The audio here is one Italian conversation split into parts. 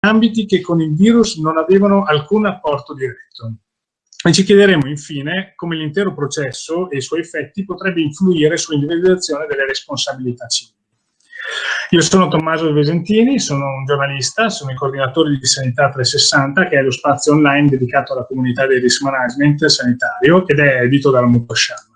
ambiti che con il virus non avevano alcun apporto diretto. E ci chiederemo infine come l'intero processo e i suoi effetti potrebbe influire sull'individuazione delle responsabilità civili. Io sono Tommaso Vesentini, sono un giornalista, sono il coordinatore di Sanità 360, che è lo spazio online dedicato alla comunità del risk management sanitario ed è edito dalla Mutosciam.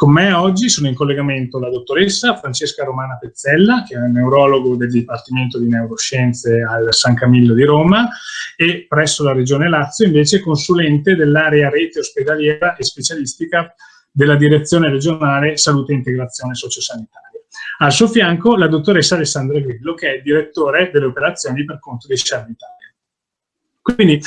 Con me oggi sono in collegamento la dottoressa Francesca Romana Pezzella, che è un neurologo del Dipartimento di Neuroscienze al San Camillo di Roma e presso la Regione Lazio invece consulente dell'area rete ospedaliera e specialistica della Direzione regionale Salute e Integrazione Sociosanitaria. Al suo fianco la dottoressa Alessandra Grillo, che è direttore delle operazioni per conto di Sharp Italia. Quindi,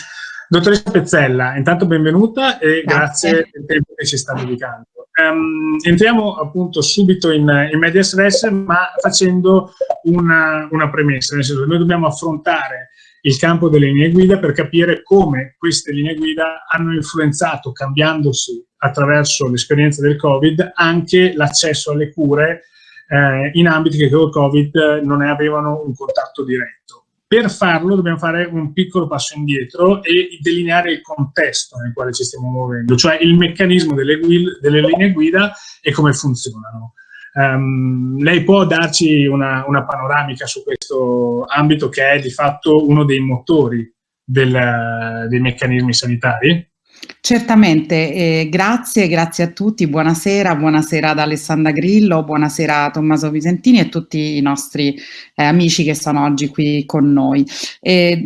dottoressa Pezzella, intanto benvenuta e grazie, grazie del tempo che ci sta dedicando. Um, entriamo appunto subito in, in medias res, ma facendo una, una premessa, nel senso che noi dobbiamo affrontare il campo delle linee guida per capire come queste linee guida hanno influenzato, cambiandosi attraverso l'esperienza del Covid, anche l'accesso alle cure eh, in ambiti che con il Covid non ne avevano un contatto diretto. Per farlo dobbiamo fare un piccolo passo indietro e delineare il contesto nel quale ci stiamo muovendo, cioè il meccanismo delle, delle linee guida e come funzionano. Um, lei può darci una, una, panoramica su questo ambito che è di fatto uno dei motori del, dei meccanismi sanitari? Certamente, eh, grazie, grazie a tutti, buonasera, buonasera ad Alessandra Grillo, buonasera a Tommaso Visentini e a tutti i nostri eh, amici che sono oggi qui con noi. Eh,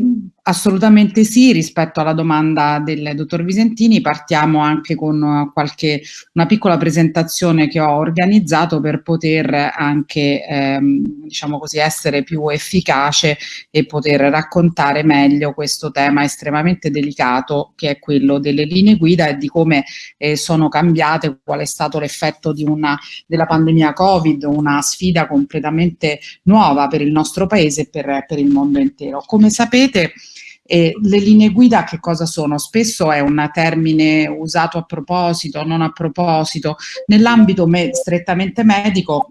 Assolutamente sì, rispetto alla domanda del dottor Visentini partiamo anche con qualche, una piccola presentazione che ho organizzato per poter anche ehm, diciamo così, essere più efficace e poter raccontare meglio questo tema estremamente delicato che è quello delle linee guida e di come eh, sono cambiate, qual è stato l'effetto della pandemia Covid, una sfida completamente nuova per il nostro paese e per, per il mondo intero. Come sapete e le linee guida che cosa sono? Spesso è un termine usato a proposito, non a proposito. Nell'ambito me strettamente medico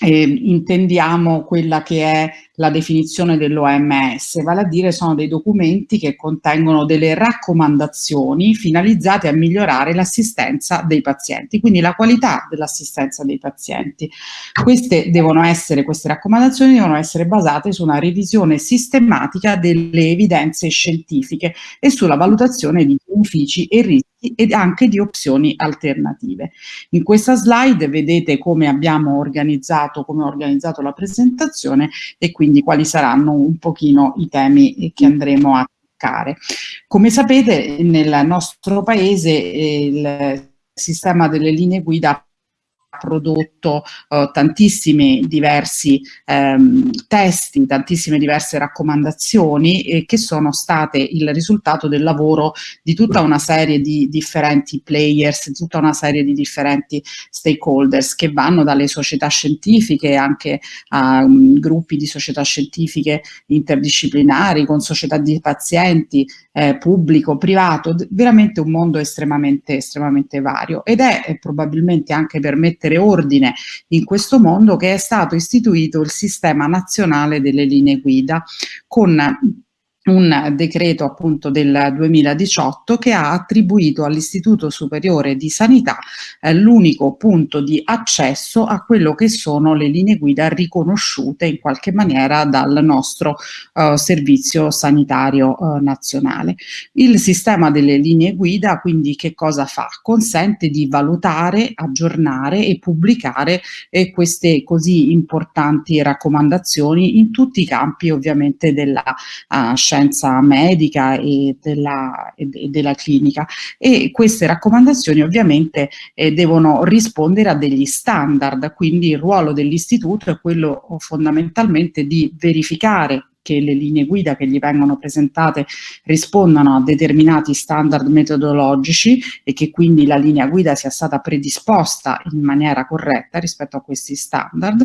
eh, intendiamo quella che è la definizione dell'OMS, vale a dire sono dei documenti che contengono delle raccomandazioni finalizzate a migliorare l'assistenza dei pazienti, quindi la qualità dell'assistenza dei pazienti. Queste devono essere, queste raccomandazioni devono essere basate su una revisione sistematica delle evidenze scientifiche e sulla valutazione di benefici e rischi ed anche di opzioni alternative. In questa slide vedete come abbiamo organizzato, come ho organizzato la presentazione e quindi quali saranno un pochino i temi che andremo a toccare. Come sapete nel nostro paese eh, il sistema delle linee guida prodotto uh, tantissimi diversi ehm, testi, tantissime diverse raccomandazioni eh, che sono state il risultato del lavoro di tutta una serie di differenti players, tutta una serie di differenti stakeholders che vanno dalle società scientifiche anche a um, gruppi di società scientifiche interdisciplinari con società di pazienti, eh, pubblico, privato, veramente un mondo estremamente, estremamente vario. Ed è eh, probabilmente anche per mettere ordine in questo mondo che è stato istituito il sistema nazionale delle linee guida con un decreto appunto del 2018 che ha attribuito all'Istituto Superiore di Sanità eh, l'unico punto di accesso a quello che sono le linee guida riconosciute in qualche maniera dal nostro eh, servizio sanitario eh, nazionale. Il sistema delle linee guida quindi che cosa fa? Consente di valutare, aggiornare e pubblicare eh, queste così importanti raccomandazioni in tutti i campi ovviamente della uh, scienza scienza medica e della, e della clinica. E queste raccomandazioni ovviamente eh, devono rispondere a degli standard, quindi il ruolo dell'istituto è quello fondamentalmente di verificare che le linee guida che gli vengono presentate rispondano a determinati standard metodologici e che quindi la linea guida sia stata predisposta in maniera corretta rispetto a questi standard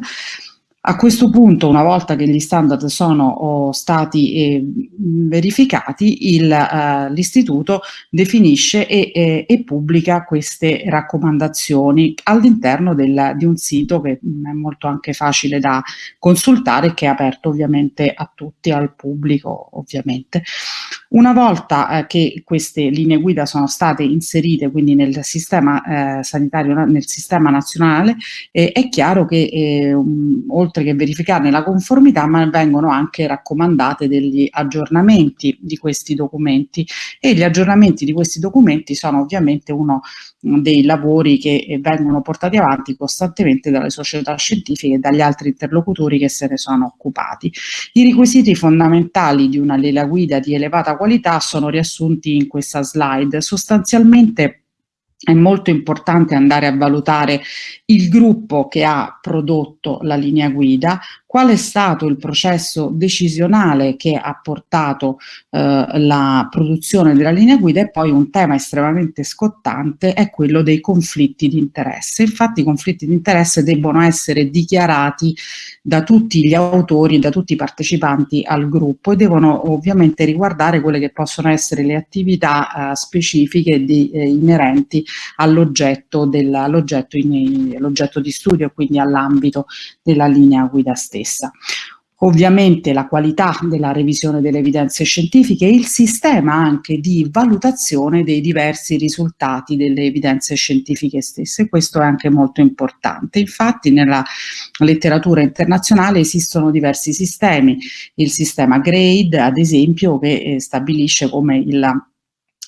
A questo punto, una volta che gli standard sono stati eh, verificati, eh, l'istituto definisce e, e, e, pubblica queste raccomandazioni all'interno di un sito che è molto anche facile da consultare che è aperto ovviamente a tutti, al pubblico ovviamente. Una volta eh, che queste linee guida sono state inserite quindi nel sistema eh, sanitario, nel sistema nazionale, eh, è chiaro che eh, um, oltre che verificarne la conformità, ma vengono anche raccomandate degli aggiornamenti di questi documenti e gli aggiornamenti di questi documenti sono ovviamente uno dei lavori che eh, vengono portati avanti costantemente dalle società scientifiche e dagli altri interlocutori che se ne sono occupati. I requisiti fondamentali di una lela guida di elevata qualità sono riassunti in questa slide. Sostanzialmente è molto importante andare a valutare il gruppo che ha prodotto la linea guida, qual è stato il processo decisionale che ha portato eh, la produzione della linea guida e poi un tema estremamente scottante è quello dei conflitti di interesse. Infatti i conflitti di interesse debbono essere dichiarati da tutti gli autori, da tutti i partecipanti al gruppo e devono ovviamente riguardare quelle che possono essere le attività eh, specifiche di, eh, inerenti all'oggetto di studio, quindi all'ambito della linea guida stessa stessa. Ovviamente la qualità della revisione delle evidenze scientifiche e il sistema anche di valutazione dei diversi risultati delle evidenze scientifiche stesse. Questo è anche molto importante. Infatti nella letteratura internazionale esistono diversi sistemi. Il sistema GRADE, ad esempio, che eh, stabilisce come il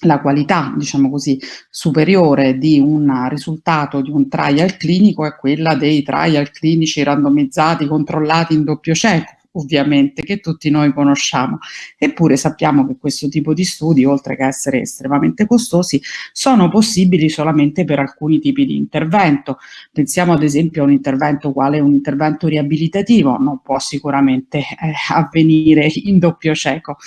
la qualità, diciamo così, superiore di un risultato di un trial clinico è quella dei trial clinici randomizzati, controllati in doppio cieco, ovviamente, che tutti noi conosciamo. Eppure sappiamo che questo tipo di studi, oltre che essere estremamente costosi, sono possibili solamente per alcuni tipi di intervento. Pensiamo ad esempio a un intervento quale un intervento riabilitativo, non può sicuramente eh, avvenire in doppio cieco.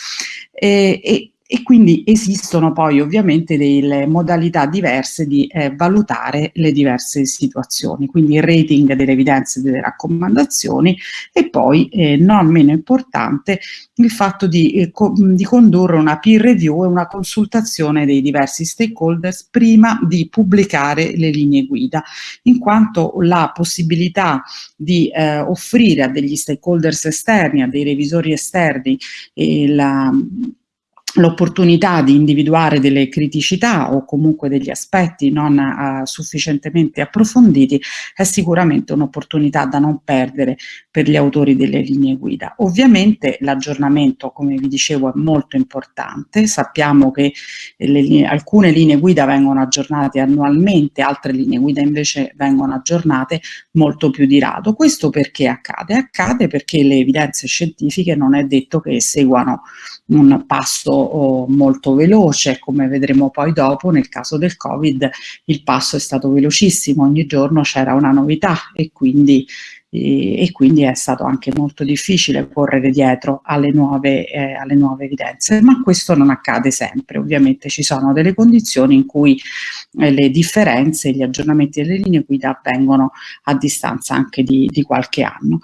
E, e e quindi esistono poi ovviamente delle modalità diverse di eh, valutare le diverse situazioni, quindi il rating delle evidenze e delle raccomandazioni e poi eh, non meno importante il fatto di, eh, co di condurre una peer review e una consultazione dei diversi stakeholders prima di pubblicare le linee guida, in quanto la possibilità di eh, offrire a degli stakeholders esterni, a dei revisori esterni, la, l'opportunità di individuare delle criticità o comunque degli aspetti non uh, sufficientemente approfonditi è sicuramente un'opportunità da non perdere per gli autori delle linee guida. Ovviamente l'aggiornamento, come vi dicevo, è molto importante, sappiamo che le, alcune linee guida vengono aggiornate annualmente, altre linee guida invece vengono aggiornate molto più di rado. Questo perché accade? Accade perché le evidenze scientifiche non è detto che seguano un passo molto veloce, come vedremo poi dopo nel caso del Covid il passo è stato velocissimo, ogni giorno c'era una novità e quindi, e, quindi, è stato anche molto difficile correre dietro alle nuove, eh, alle nuove evidenze, ma questo non accade sempre, ovviamente ci sono delle condizioni in cui eh, le differenze, gli aggiornamenti delle linee guida avvengono a distanza anche di, di qualche anno.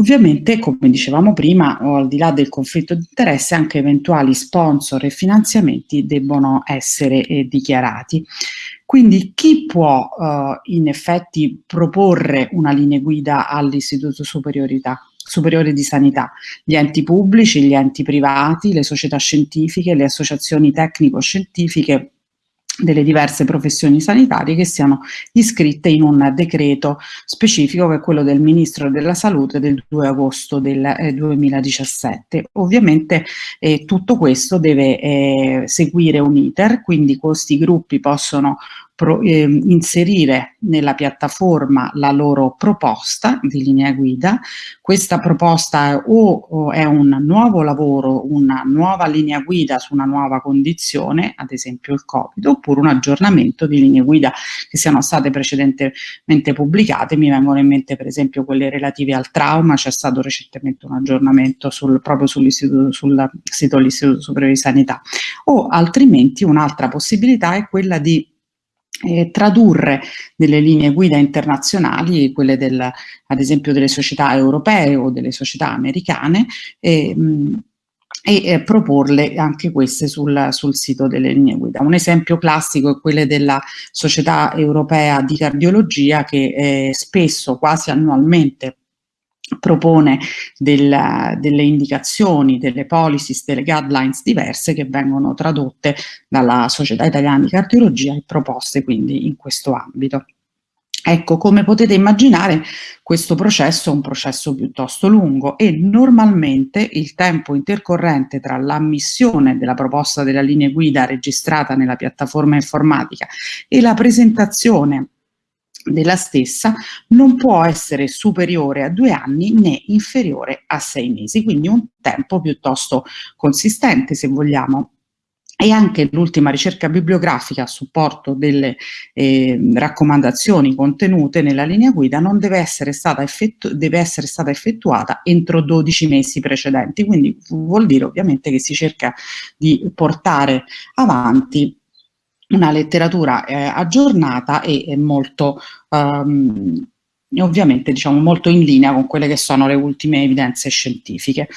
Ovviamente, come dicevamo prima, al di là del conflitto di interesse, anche eventuali sponsor e finanziamenti debbono essere eh, dichiarati. Quindi chi può eh, in effetti proporre una linea guida all'Istituto Superiore di Sanità? Gli enti pubblici, gli enti privati, le società scientifiche, le associazioni tecnico-scientifiche delle diverse professioni sanitarie che siano iscritte in un decreto specifico che è quello del Ministro della Salute del 2 agosto del eh, 2017. Ovviamente eh, tutto questo deve eh, seguire un iter, quindi questi gruppi possono pro, eh, inserire nella piattaforma la loro proposta di linea guida. Questa proposta è, o, o è un nuovo lavoro, una nuova linea guida su una nuova condizione, ad esempio il Covid, oppure un aggiornamento di linee guida che siano state precedentemente pubblicate. Mi vengono in mente per esempio quelle relative al trauma, c'è stato recentemente un aggiornamento sul, proprio sul sito dell'Istituto Superiore di Sanità. O altrimenti un'altra possibilità è quella di eh, tradurre delle linee guida internazionali, quelle del, ad esempio delle società europee o delle società americane, e, mh, e eh, proporle anche queste sul, sul, sito delle linee guida. Un esempio classico è quello della Società Europea di Cardiologia che eh, spesso, quasi annualmente, propone del, delle indicazioni, delle policies, delle guidelines diverse che vengono tradotte dalla Società Italiana di Cardiologia e proposte quindi in questo ambito. Ecco, come potete immaginare, questo processo è un processo piuttosto lungo e normalmente il tempo intercorrente tra l'ammissione della proposta della linea guida registrata nella piattaforma informatica e la presentazione della stessa non può essere superiore a due anni né inferiore a sei mesi, quindi un tempo piuttosto consistente se vogliamo. E anche l'ultima ricerca bibliografica a supporto delle eh, raccomandazioni contenute nella linea guida non deve essere, stata deve essere stata effettuata entro 12 mesi precedenti, quindi vuol dire ovviamente che si cerca di portare avanti una letteratura eh, aggiornata e, molto um, ovviamente diciamo molto in linea con quelle che sono le ultime evidenze scientifiche.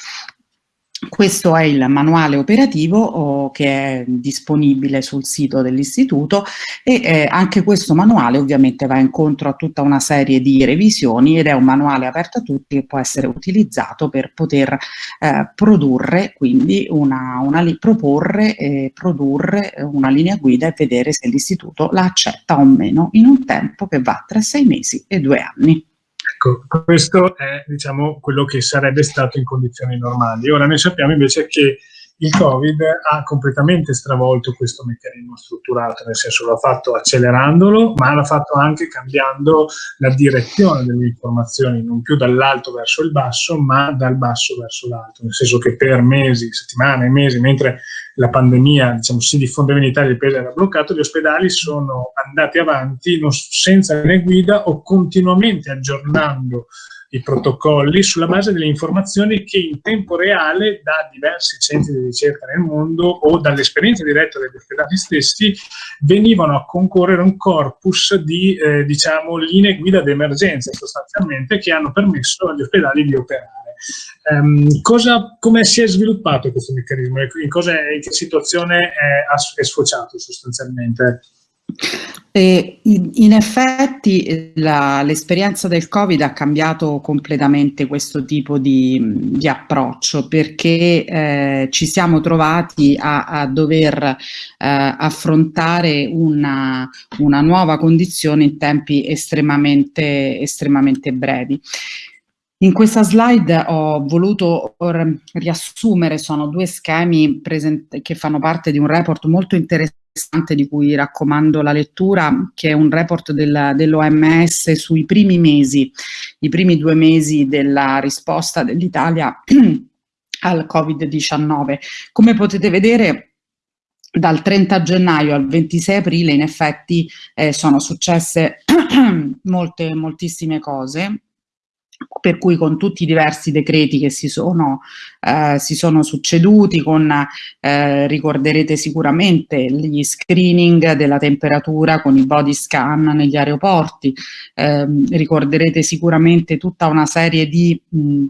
Questo è il manuale operativo oh, che è disponibile sul sito dell'istituto e eh, anche questo manuale ovviamente va incontro a tutta una serie di revisioni ed è un manuale aperto a tutti che può essere utilizzato per poter eh, produrre, quindi una, una proporre e produrre una linea guida e vedere se l'istituto la accetta o meno in un tempo che va tra sei mesi e due anni. Ecco, questo è diciamo, quello che sarebbe stato in condizioni normali. Ora noi sappiamo invece che il Covid ha completamente stravolto questo meccanismo strutturato, nel senso l'ha fatto accelerandolo, ma l'ha fatto anche cambiando la direzione delle informazioni, non più dall'alto verso il basso, ma dal basso verso l'alto, nel senso che per mesi, settimane, mesi, mentre la pandemia diciamo, si diffondeva in Italia il paese era bloccato, gli ospedali sono andati avanti non, senza linee guida o continuamente aggiornando i protocolli sulla base delle informazioni che in tempo reale da diversi centri di ricerca nel mondo o dall'esperienza diretta degli ospedali stessi venivano a concorrere un corpus di eh, diciamo, linee guida d'emergenza sostanzialmente che hanno permesso agli ospedali di operare. Um, cosa, come si è sviluppato questo meccanismo? In, cosa, in che situazione è, è sfociato sostanzialmente? E in effetti l'esperienza del Covid ha cambiato completamente questo tipo di, di approccio perché eh, ci siamo trovati a, a dover eh, affrontare una, una, nuova condizione in tempi estremamente, estremamente brevi. In questa slide ho voluto riassumere, sono due schemi che fanno parte di un report molto interessante di cui raccomando la lettura, che è un report del, dell'OMS sui primi mesi, i primi due mesi della risposta dell'Italia al Covid-19. Come potete vedere dal 30 gennaio al 26 aprile in effetti eh, sono successe molte, moltissime cose per cui con tutti i diversi decreti che si sono, eh, si sono succeduti, con, eh, ricorderete sicuramente gli screening della temperatura con i body scan negli aeroporti, eh, ricorderete sicuramente tutta una serie di mh,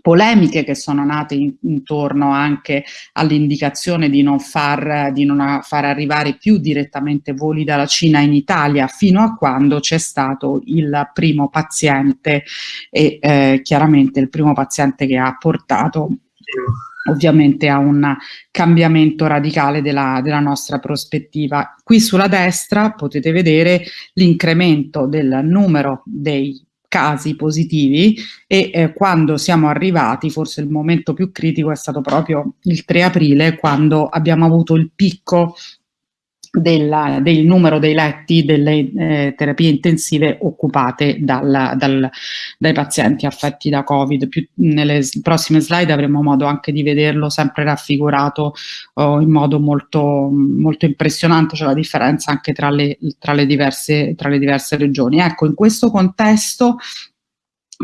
polemiche che sono nate in, intorno anche all'indicazione di non, far, di non far arrivare più direttamente voli dalla Cina in Italia fino a quando c'è stato il primo paziente e eh, chiaramente il primo paziente che ha portato ovviamente a un cambiamento radicale della, della nostra prospettiva. Qui sulla destra potete vedere l'incremento del numero dei casi positivi e eh, quando siamo arrivati, forse il momento più critico è stato proprio il 3 aprile quando abbiamo avuto il picco della, del numero dei letti delle eh, terapie intensive occupate dal, dal, dai pazienti affetti da Covid. Più, nelle prossime slide avremo modo anche di vederlo sempre raffigurato oh, in modo molto, molto impressionante, cioè la differenza anche tra le, tra le, diverse, tra le diverse regioni. Ecco, in questo contesto,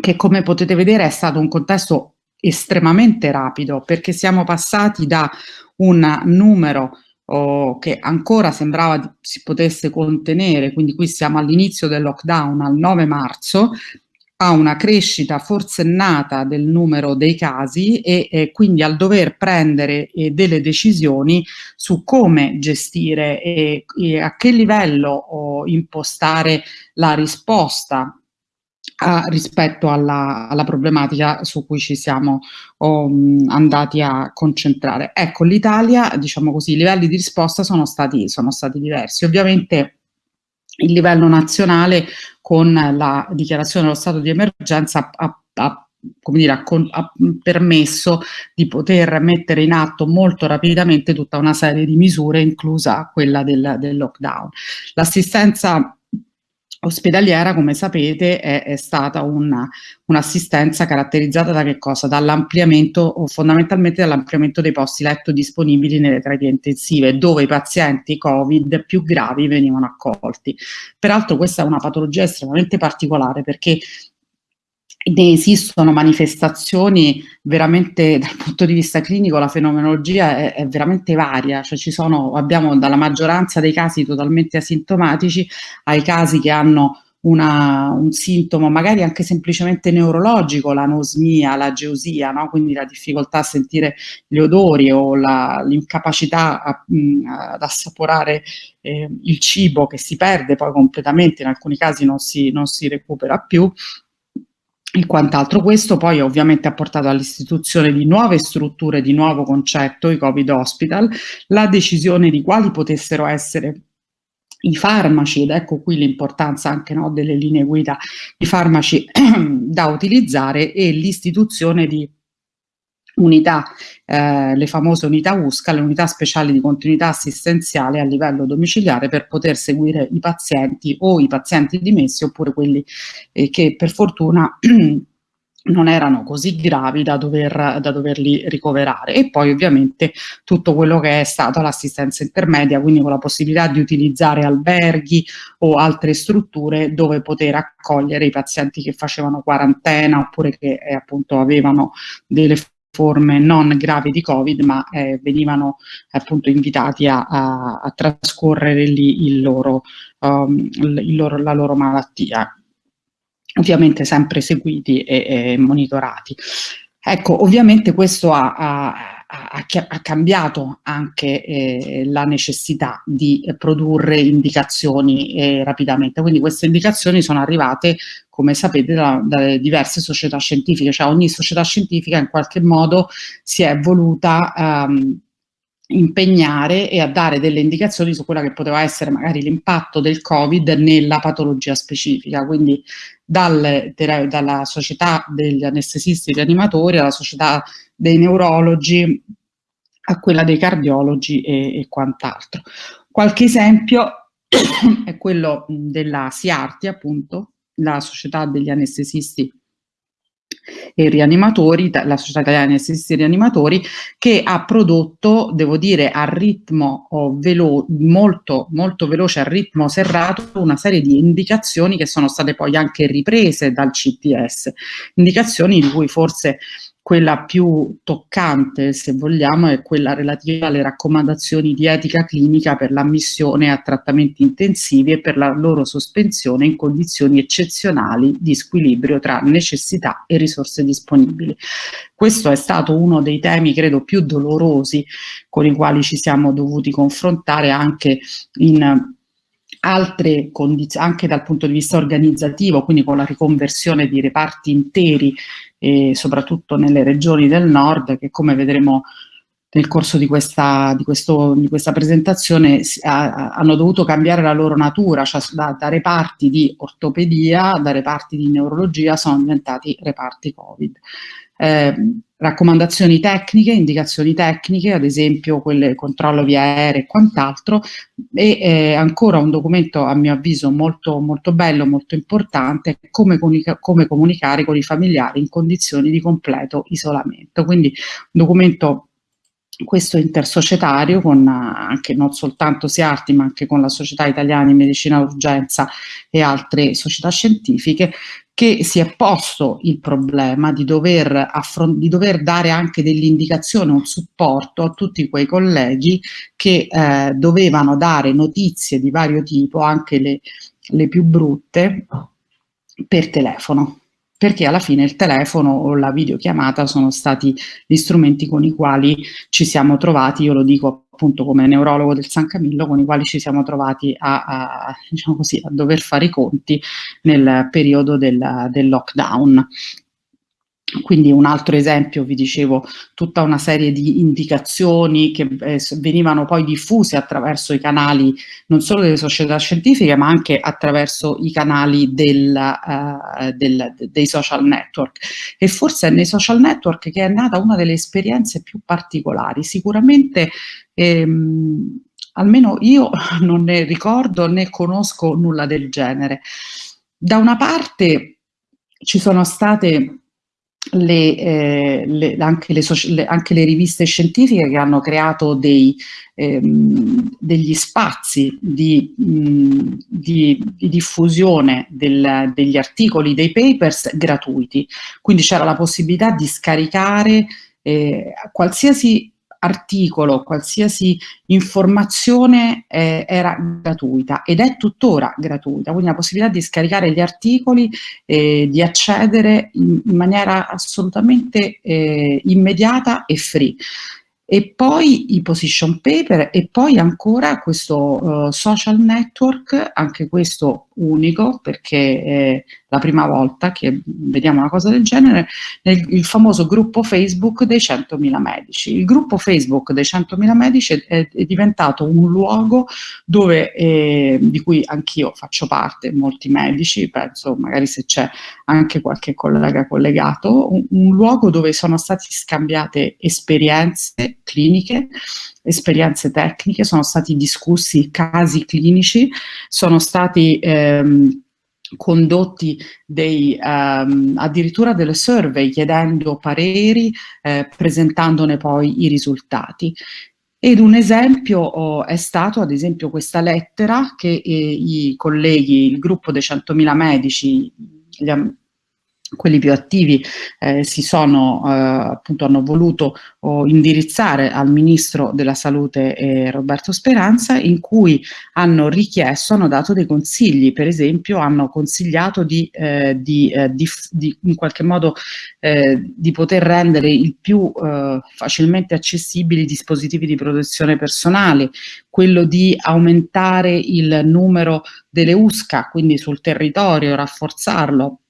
che come potete vedere è stato un contesto estremamente rapido, perché siamo passati da un numero oh, che ancora sembrava si potesse contenere, quindi qui siamo all'inizio del lockdown, al 9 marzo, a una crescita forsennata del numero dei casi e eh, quindi al dover prendere eh, delle decisioni su come gestire e, e a che livello oh, impostare la risposta a, rispetto alla, alla, problematica su cui ci siamo oh, andati a concentrare. Ecco, l'Italia, diciamo così, i livelli di risposta sono stati, sono stati diversi. Ovviamente il livello nazionale con la dichiarazione dello stato di emergenza ha, ha, dire, ha, ha permesso di poter mettere in atto molto rapidamente tutta una serie di misure, inclusa quella del, del lockdown. L'assistenza ospedaliera, come sapete, è, è stata un'assistenza un caratterizzata da che cosa? Dall'ampliamento, fondamentalmente dall'ampliamento dei posti letto disponibili nelle terapie intensive, dove i pazienti Covid più gravi venivano accolti. Peraltro questa è una patologia estremamente particolare perché ne esistono manifestazioni veramente dal punto di vista clinico la fenomenologia è, è, veramente varia, cioè ci sono, abbiamo dalla maggioranza dei casi totalmente asintomatici ai casi che hanno una, un sintomo magari anche semplicemente neurologico, l'anosmia, la geosia, no? quindi la difficoltà a sentire gli odori o l'incapacità ad assaporare eh, il cibo che si perde poi completamente, in alcuni casi non si, non si recupera più, e quant'altro. Questo poi ovviamente ha portato all'istituzione di nuove strutture, di nuovo concetto, i Covid Hospital, la decisione di quali potessero essere i farmaci, ed ecco qui l'importanza anche no, delle linee guida, i farmaci da utilizzare e l'istituzione di unità, eh, le famose unità USCA, le unità speciali di continuità assistenziale a livello domiciliare per poter seguire i pazienti o i pazienti dimessi oppure quelli eh, che per fortuna non erano così gravi da, dover, da doverli ricoverare. E poi ovviamente tutto quello che è stata l'assistenza intermedia, quindi con la possibilità di utilizzare alberghi o altre strutture dove poter accogliere i pazienti che facevano quarantena oppure che eh, appunto avevano delle forme non gravi di Covid, ma eh, venivano appunto invitati a, a, a trascorrere lì il loro, um, il loro, la loro malattia, ovviamente sempre seguiti e, e monitorati. Ecco, ovviamente questo ha, ha, ha cambiato anche eh, la necessità di produrre indicazioni eh, rapidamente, quindi queste indicazioni sono arrivate come sapete, da, da, diverse società scientifiche, cioè ogni società scientifica in qualche modo si è voluta um, impegnare e a dare delle indicazioni su quella che poteva essere magari l'impatto del Covid nella patologia specifica, quindi dal, dalla società degli anestesisti rianimatori alla società dei neurologi a quella dei cardiologi e, e quant'altro. Qualche esempio è quello della SIARTI appunto, la società degli anestesisti e rianimatori, la società italiana di anestesisti e rianimatori, che ha prodotto, devo dire, a ritmo oh, velo molto, molto veloce, a ritmo serrato, una serie di indicazioni che sono state poi anche riprese dal CTS, indicazioni di cui forse quella più toccante, se vogliamo, è quella relativa alle raccomandazioni di etica clinica per l'ammissione a trattamenti intensivi e per la loro sospensione in condizioni eccezionali di squilibrio tra necessità e risorse disponibili. Questo è stato uno dei temi, credo, più dolorosi con i quali ci siamo dovuti confrontare anche in altre condizioni, anche dal punto di vista organizzativo, quindi con la riconversione di reparti interi, eh, soprattutto nelle regioni del nord, che come vedremo nel corso di questa, di questo, di questa presentazione a, hanno dovuto cambiare la loro natura, cioè da, da, reparti di ortopedia, da reparti di neurologia sono diventati reparti Covid. Eh, raccomandazioni tecniche, indicazioni tecniche, ad esempio quelle controllo via aereo e quant'altro, e eh, ancora un documento a mio avviso molto, molto bello, molto importante, come, come comunicare con i familiari in condizioni di completo isolamento. Quindi un documento questo intersocietario con anche non soltanto SIARTI ma anche con la Società Italiana di Medicina Urgenza e altre società scientifiche che si è posto il problema di dover, di dover dare anche dell'indicazione, un supporto a tutti quei colleghi che eh, dovevano dare notizie di vario tipo, anche le, le più brutte, per telefono perché alla fine il telefono o la videochiamata sono stati gli strumenti con i quali ci siamo trovati, io lo dico appunto come neurologo del San Camillo, con i quali ci siamo trovati a, a, diciamo così, a dover fare i conti nel periodo del, del lockdown. Quindi un altro esempio, vi dicevo, tutta una serie di indicazioni che eh, venivano poi diffuse attraverso i canali non solo delle società scientifiche ma anche attraverso i canali del, uh, del, dei social network e forse è nei social network che è nata una delle esperienze più particolari, sicuramente ehm, almeno io non ne ricordo né conosco nulla del genere. Da una parte ci sono state le, eh, le, anche, le anche, le, riviste scientifiche che hanno creato dei, ehm, degli spazi di, mh, di, di diffusione del, degli articoli, dei papers gratuiti. Quindi c'era la possibilità di scaricare eh, qualsiasi articolo, qualsiasi informazione eh, era gratuita ed è tuttora gratuita, quindi la possibilità di scaricare gli articoli, eh, di accedere in, in maniera assolutamente eh, immediata e free e poi i position paper e poi ancora questo uh, social network, anche questo unico perché è la prima volta che vediamo una cosa del genere, nel, il famoso gruppo Facebook dei 100.000 medici. Il gruppo Facebook dei 100.000 medici è, è, diventato un luogo dove, eh, di cui anch'io faccio parte, molti medici, penso magari se c'è anche qualche collega collegato, un, un luogo dove sono state scambiate esperienze cliniche, esperienze tecniche, sono stati discussi casi clinici, sono stati ehm, condotti dei, um, addirittura delle survey chiedendo pareri, eh, presentandone poi i risultati. Ed un esempio oh, è stato ad esempio questa lettera che eh, i colleghi, il gruppo dei 100.000 medici, gli, quelli più attivi eh, si sono, eh, appunto hanno voluto oh, indirizzare al Ministro della Salute eh, Roberto Speranza in cui hanno richiesto, hanno dato dei consigli, per esempio hanno consigliato di, eh, di, eh, di, di in qualche modo eh, di poter rendere il più facilmente accessibili i dispositivi di protezione personale, quello di aumentare il numero delle USCA, quindi sul territorio, rafforzarlo,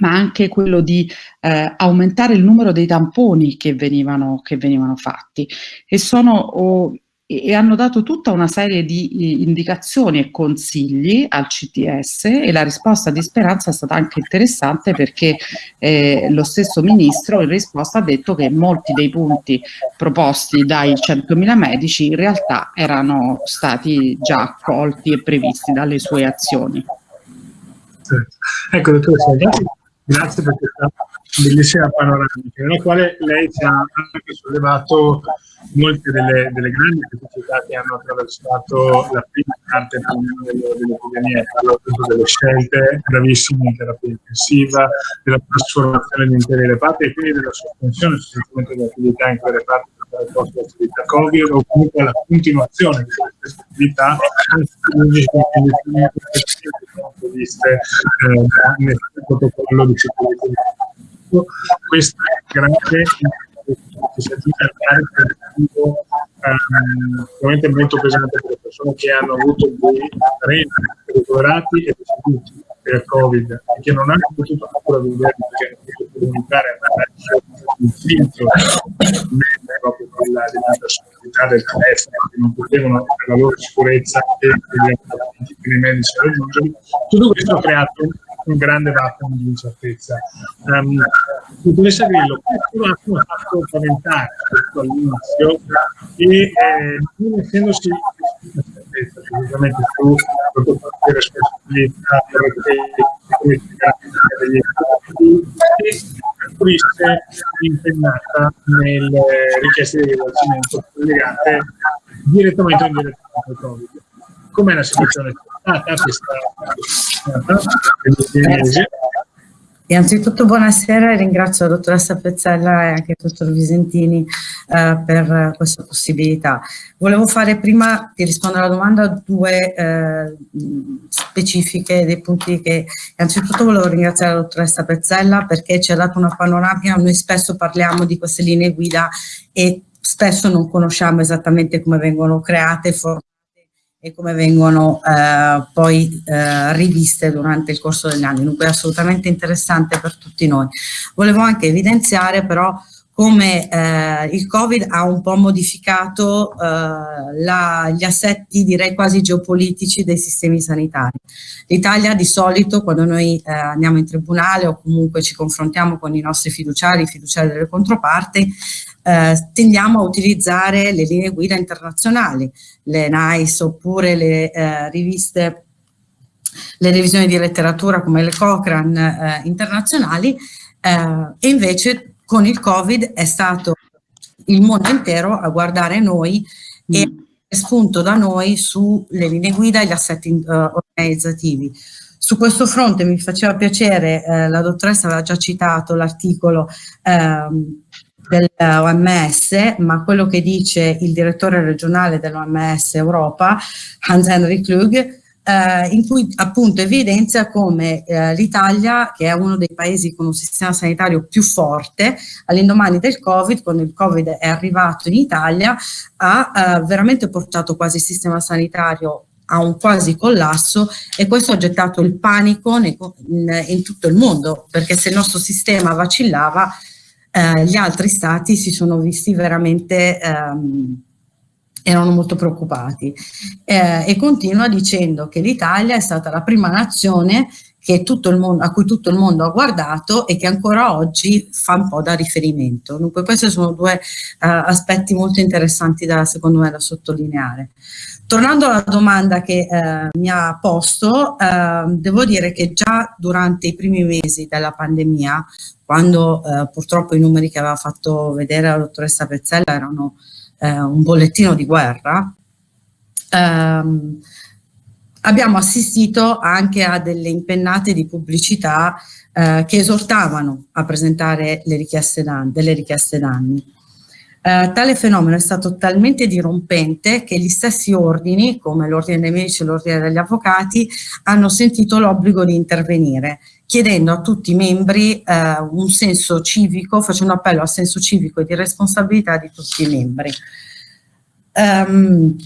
ma anche quello di eh, aumentare il numero dei tamponi che venivano, che venivano fatti. E, sono, oh, e hanno dato tutta una serie di indicazioni e consigli al CTS e la risposta di Speranza è stata anche interessante perché eh, lo stesso ministro in risposta ha detto che molti dei punti proposti dai 100.000 medici in realtà erano stati già accolti e previsti dalle sue azioni. Ecco, dottoressa, grazie per questa bellissima panoramica, nella quale lei ci ha anche sollevato molte delle, delle grandi criticità che hanno attraversato la prima parte dell'epidemia, parlo appunto delle scelte gravissime in terapia intensiva, della trasformazione di interi reparti e quindi della sospensione sostanzialmente dell'attività in quei reparti il posto attività Covid o comunque la continuazione di queste attività anche viste eh, nel protocollo di sicurezza. Questa grande che si aggiunge al carico ehm, molto pesante per le persone che hanno avuto dei treni ricoverati e deceduti per Covid e che non hanno potuto ancora vivere perché hanno potuto comunicare attraverso il filtro proprio quella della personalità del telefono che non potevano per la loro sicurezza e per i medici raggiungerli. Tutto questo ha creato un grande vacuum di incertezza. Um, Grillo, questo vacuum ha fatto spaventare all'inizio e eh, non essendosi incertezza sicuramente su le responsabilità degli influisce impennata nelle richieste di risarcimento legate direttamente o indirettamente al Covid. Com'è la situazione? Ah, questa, Innanzitutto buonasera e ringrazio la dottoressa Pezzella e anche il dottor Visentini eh, per questa possibilità. Volevo fare prima di rispondere alla domanda due eh, specifiche dei punti che innanzitutto volevo ringraziare la dottoressa Pezzella perché ci ha dato una panoramica, noi spesso parliamo di queste linee guida e spesso non conosciamo esattamente come vengono create e formate e come vengono eh, poi eh, riviste durante il corso degli anni, dunque è assolutamente interessante per tutti noi. Volevo anche evidenziare però come eh, il Covid ha un po' modificato eh, la, gli assetti direi quasi geopolitici dei sistemi sanitari. L'Italia di solito quando noi eh, andiamo in tribunale o comunque ci confrontiamo con i nostri fiduciari, i fiduciari delle controparti, eh, tendiamo a utilizzare le linee guida internazionali, le NICE oppure le eh, riviste, le revisioni di letteratura come le Cochrane eh, internazionali eh, e invece con il Covid è stato il mondo intero a guardare noi mm. e spunto da noi sulle linee guida e gli assetti uh, organizzativi. Su questo fronte mi faceva piacere, eh, la dottoressa aveva già citato l'articolo ehm, dell'OMS, ma quello che dice il direttore regionale dell'OMS Europa, Hans-Henry Klug, eh, in cui appunto evidenzia come eh, l'Italia, che è uno dei paesi con un sistema sanitario più forte, all'indomani del Covid, quando il Covid è arrivato in Italia, ha eh, veramente portato quasi il sistema sanitario a un quasi collasso e questo ha gettato il panico in, in tutto il mondo, perché se il nostro sistema vacillava eh, gli altri stati si sono visti veramente, ehm, erano molto preoccupati. Eh, e continua dicendo che l'Italia è stata la prima nazione mondo, a cui tutto il mondo ha guardato e che ancora oggi fa un po' da riferimento. Dunque questi sono due uh, aspetti molto interessanti da, secondo me da sottolineare. Tornando alla domanda che uh, mi ha posto, uh, devo dire che già durante i primi mesi della pandemia quando eh, purtroppo i numeri che aveva fatto vedere la dottoressa Pezzella erano eh, un bollettino di guerra, ehm, abbiamo assistito anche a delle impennate di pubblicità eh, che esortavano a presentare richieste delle richieste danni. Eh, tale fenomeno è stato talmente dirompente che gli stessi ordini, come l'ordine dei medici e l'ordine degli avvocati, hanno sentito l'obbligo di intervenire chiedendo a tutti i membri eh, un senso civico, facendo appello al senso civico e di responsabilità di tutti i membri. Um,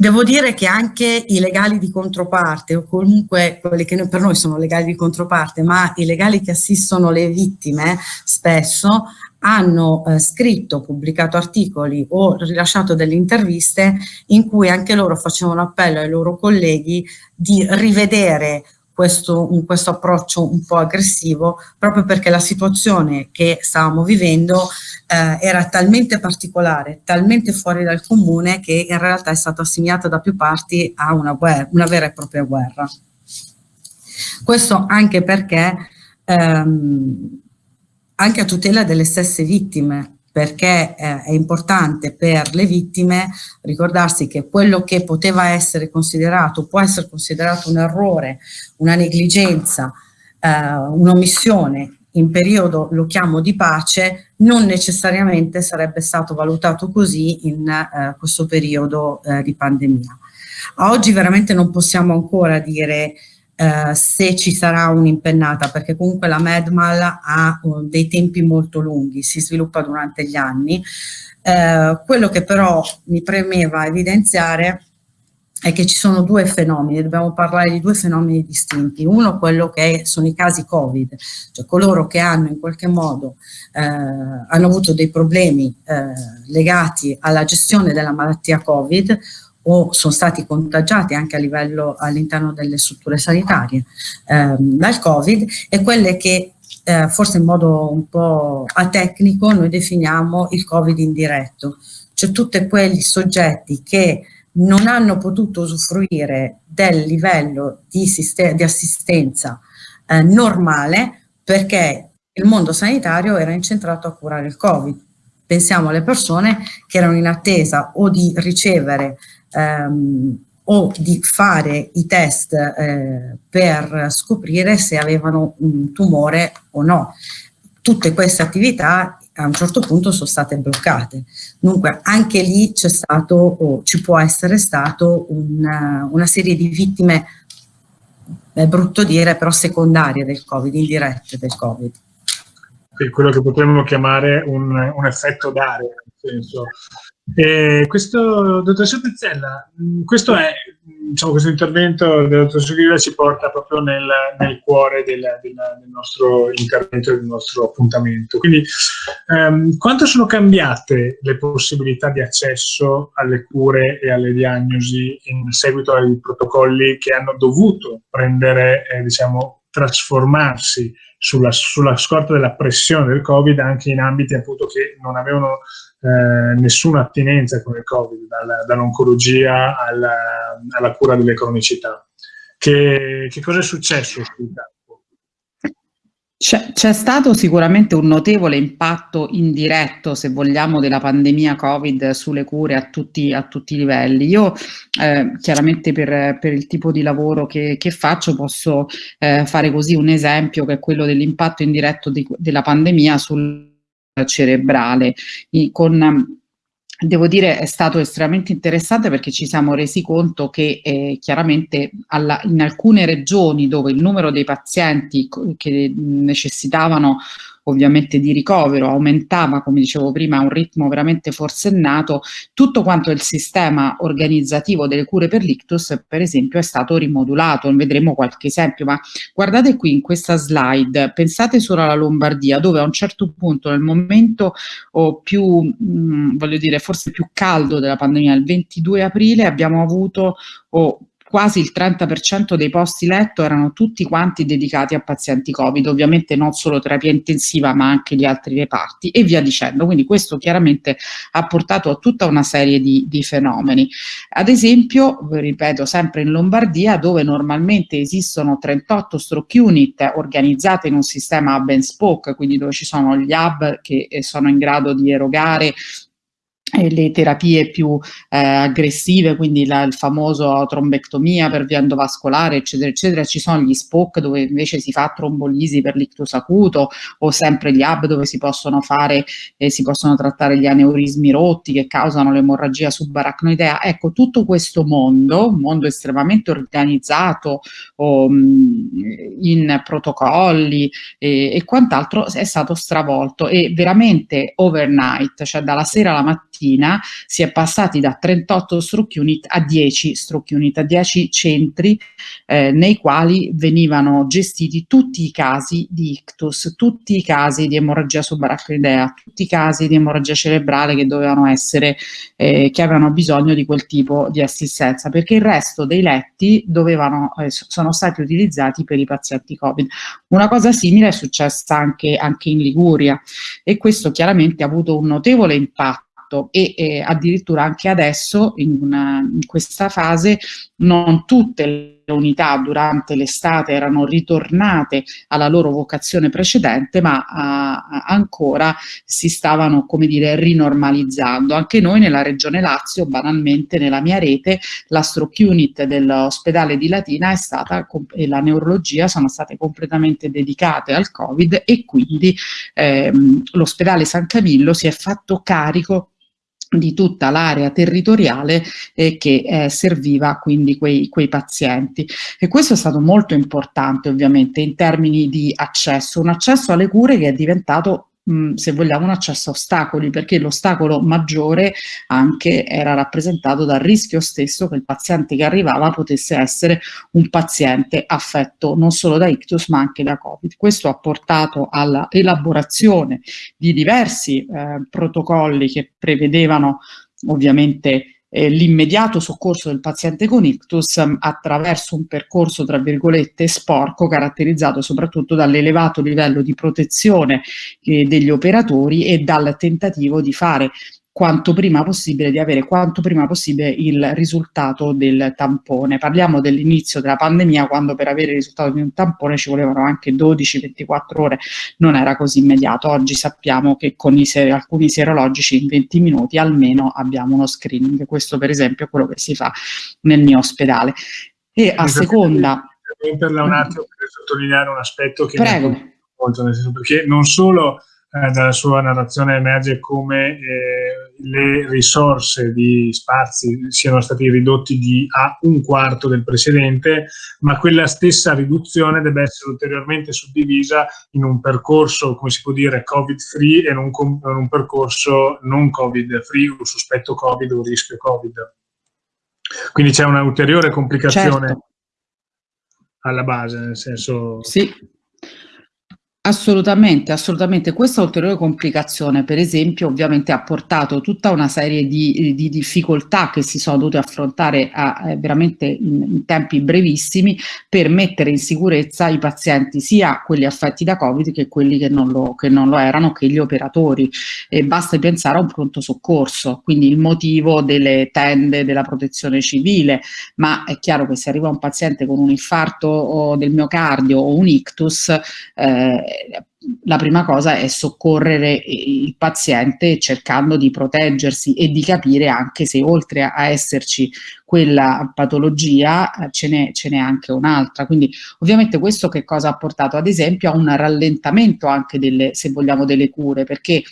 Devo dire che anche i legali di controparte, o comunque quelli che per noi sono legali di controparte, ma i legali che assistono le vittime spesso hanno eh, scritto, pubblicato articoli o rilasciato delle interviste in cui anche loro facevano appello ai loro colleghi di rivedere questo, questo approccio un po' aggressivo proprio perché la situazione che stavamo vivendo eh, era talmente particolare, talmente fuori dal comune che in realtà è stata assegnata da più parti a una, guerra, una vera e propria guerra. Questo anche perché ehm, anche a tutela delle stesse vittime, perché eh, è importante per le vittime ricordarsi che quello che poteva essere considerato, può essere considerato un errore, una negligenza, eh, un'omissione in periodo, lo chiamo di pace, non necessariamente sarebbe stato valutato così in eh, questo periodo eh, di pandemia. A oggi veramente non possiamo ancora dire eh, se ci sarà un'impennata, perché comunque la Medmal ha uh, dei tempi molto lunghi, si sviluppa durante gli anni. Eh, quello che però mi premeva evidenziare è che ci sono due fenomeni, dobbiamo parlare di due fenomeni distinti. Uno quello che sono i casi Covid, cioè coloro che hanno in qualche modo eh, hanno avuto dei problemi eh, legati alla gestione della malattia Covid o sono stati contagiati anche a livello all'interno delle strutture sanitarie ehm, dal Covid e quelle che eh, forse in modo un po' atecnico noi definiamo il Covid indiretto, cioè tutti quegli soggetti che non hanno potuto usufruire del livello di, di assistenza eh, normale perché il mondo sanitario era incentrato a curare il Covid. Pensiamo alle persone che erano in attesa o di ricevere ehm, o di fare i test eh, per scoprire se avevano un tumore o no. Tutte queste attività a un certo punto sono state bloccate. Dunque anche lì c'è stato o ci può essere stato una, una serie di vittime, è brutto dire, però secondarie del Covid, indirette del Covid. Quello che potremmo chiamare un, un effetto d'area, nel senso eh, questo, dottoressa Pezzella, mm, questo, è, diciamo, questo intervento del dottor Grilla ci porta proprio nel, nel cuore del, del, del, nostro intervento, del nostro appuntamento. Quindi, ehm, quanto sono cambiate le possibilità di accesso alle cure e alle diagnosi in seguito ai protocolli che hanno dovuto prendere, eh, diciamo, trasformarsi sulla, sulla, scorta della pressione del Covid anche in ambiti appunto che non avevano eh, nessuna attinenza con il Covid, dall'oncologia alla, alla, cura delle cronicità. Che, che cosa è successo campo? C'è stato sicuramente un notevole impatto indiretto, se vogliamo, della pandemia Covid sulle cure a tutti, a tutti i livelli. Io eh, chiaramente per, per, il tipo di lavoro che, che faccio posso eh, fare così un esempio che è quello dell'impatto indiretto di, della pandemia sul cerebrale, con devo dire è stato estremamente interessante perché ci siamo resi conto che eh, chiaramente alla, in alcune regioni dove il numero dei pazienti che necessitavano ovviamente di ricovero, aumentava, come dicevo prima, a un ritmo veramente forsennato, tutto quanto il sistema organizzativo delle cure per l'ictus, per esempio, è stato rimodulato, vedremo qualche esempio, ma guardate qui in questa slide, pensate solo alla Lombardia, dove a un certo punto, nel momento oh, più, mh, mm, voglio dire, forse più caldo della pandemia, il 22 aprile, abbiamo avuto oh, quasi il 30% dei posti letto erano tutti quanti dedicati a pazienti Covid, ovviamente non solo terapia intensiva ma anche gli altri reparti e via dicendo, quindi questo chiaramente ha portato a tutta una serie di, di fenomeni. Ad esempio, ripeto, sempre in Lombardia dove normalmente esistono 38 stroke unit organizzate in un sistema hub and spoke, quindi dove ci sono gli hub che eh, sono in grado di erogare le terapie più eh, aggressive, quindi la, il famoso trombectomia per via endovascolare, eccetera, eccetera. Ci sono gli SPOC dove invece si fa trombolisi per l'ictus acuto o sempre gli hub dove si possono fare, eh, si possono trattare gli aneurismi rotti che causano l'emorragia subaracnoidea. Ecco, tutto questo mondo, un mondo estremamente organizzato o, mh, mm, in protocolli e, e quant'altro, è stato stravolto e veramente overnight, cioè dalla sera alla mattina mattina si è passati da 38 stroke unit a 10 stroke unit, a 10 centri eh, nei quali venivano gestiti tutti i casi di ictus, tutti i casi di emorragia subarachnoidea, tutti i casi di emorragia cerebrale che dovevano essere, eh, che avevano bisogno di quel tipo di assistenza, perché il resto dei letti dovevano, eh, sono stati utilizzati per i pazienti Covid. Una cosa simile è successa anche, anche in Liguria e questo chiaramente ha avuto un notevole impatto fatto e eh, addirittura anche adesso in, una, in questa fase non tutte le unità durante l'estate erano ritornate alla loro vocazione precedente ma a, a ancora si stavano come dire rinormalizzando. Anche noi nella regione Lazio banalmente nella mia rete la stroke unit dell'ospedale di Latina è stata e la neurologia sono state completamente dedicate al covid e quindi ehm, l'ospedale San Camillo si è fatto carico di tutta l'area territoriale eh, che eh, serviva quindi quei, quei pazienti. E questo è stato molto importante ovviamente in termini di accesso, un accesso alle cure che è diventato se vogliamo un accesso a ostacoli, perché l'ostacolo maggiore anche era rappresentato dal rischio stesso che il paziente che arrivava potesse essere un paziente affetto non solo da ictus ma anche da Covid. Questo ha portato alla elaborazione di diversi eh, protocolli che prevedevano ovviamente eh, l'immediato soccorso del paziente con ictus um, attraverso un percorso tra virgolette sporco caratterizzato soprattutto dall'elevato livello di protezione eh, degli operatori e dal tentativo di fare quanto prima possibile, di avere quanto prima possibile il risultato del tampone. Parliamo dell'inizio della pandemia quando per avere il risultato di un tampone ci volevano anche 12-24 ore, non era così immediato. Oggi sappiamo che con ser alcuni serologici in 20 minuti almeno abbiamo uno screening. Questo per esempio è quello che si fa nel mio ospedale. E a seconda... Per un attimo per sottolineare un aspetto che Prego. molto, nel senso perché non solo eh, dalla sua narrazione emerge come eh, le risorse di spazi siano stati ridotti di a un quarto del precedente, ma quella stessa riduzione deve essere ulteriormente suddivisa in un percorso, come si può dire, covid-free e in un, in un percorso non covid-free, un sospetto covid o rischio covid. Quindi c'è una ulteriore complicazione certo. alla base, nel senso... Sì, Assolutamente, assolutamente. Questa ulteriore complicazione, per esempio, ovviamente ha portato tutta una serie di, di difficoltà che si sono dovute affrontare a, eh, veramente in, in, tempi brevissimi per mettere in sicurezza i pazienti, sia quelli affetti da Covid che quelli che non lo, che non lo erano, che gli operatori. E basta pensare a un pronto soccorso, quindi il motivo delle tende della protezione civile, ma è chiaro che se arriva un paziente con un infarto del miocardio o un ictus, eh, la prima cosa è soccorrere il paziente cercando di proteggersi e di capire anche se oltre a esserci quella patologia ce n'è, anche un'altra. Quindi ovviamente questo che cosa ha portato ad esempio a un rallentamento anche delle, se vogliamo, delle cure, perché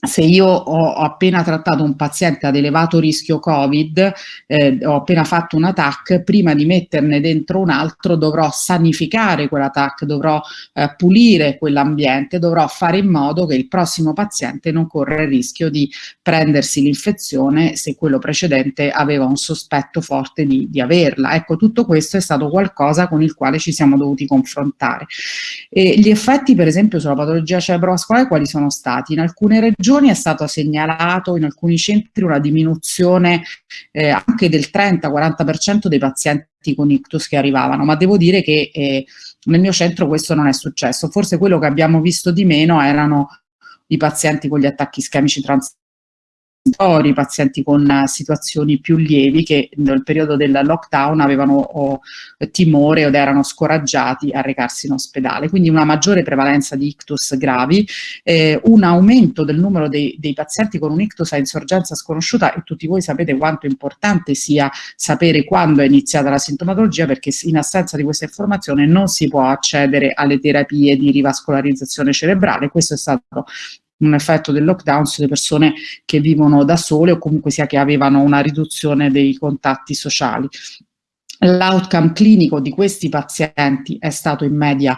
se io ho appena trattato un paziente ad elevato rischio Covid, eh, ho appena fatto un TAC, prima di metterne dentro un altro dovrò sanificare quella TAC, dovrò eh, pulire quell'ambiente, dovrò fare in modo che il prossimo paziente non corra il rischio di prendersi l'infezione se quello precedente aveva un sospetto forte di, di, averla. Ecco, tutto questo è stato qualcosa con il quale ci siamo dovuti confrontare. E gli effetti, per esempio, sulla patologia cerebrovascolare quali sono stati? In alcune regioni regioni è stato segnalato in alcuni centri una diminuzione eh, anche del 30-40% dei pazienti con ictus che arrivavano, ma devo dire che eh, nel mio centro questo non è successo. Forse quello che abbiamo visto di meno erano i pazienti con gli attacchi ischemici trans i pazienti con uh, situazioni più lievi che nel periodo del lockdown avevano o, timore ed erano scoraggiati a recarsi in ospedale. Quindi una maggiore prevalenza di ictus gravi, eh, un aumento del numero dei, dei, pazienti con un ictus a insorgenza sconosciuta e tutti voi sapete quanto importante sia sapere quando è iniziata la sintomatologia perché in assenza di questa informazione non si può accedere alle terapie di rivascolarizzazione cerebrale. Questo è stato un effetto del lockdown sulle persone che vivono da sole o comunque sia che avevano una riduzione dei contatti sociali. L'outcome clinico di questi pazienti è stato in media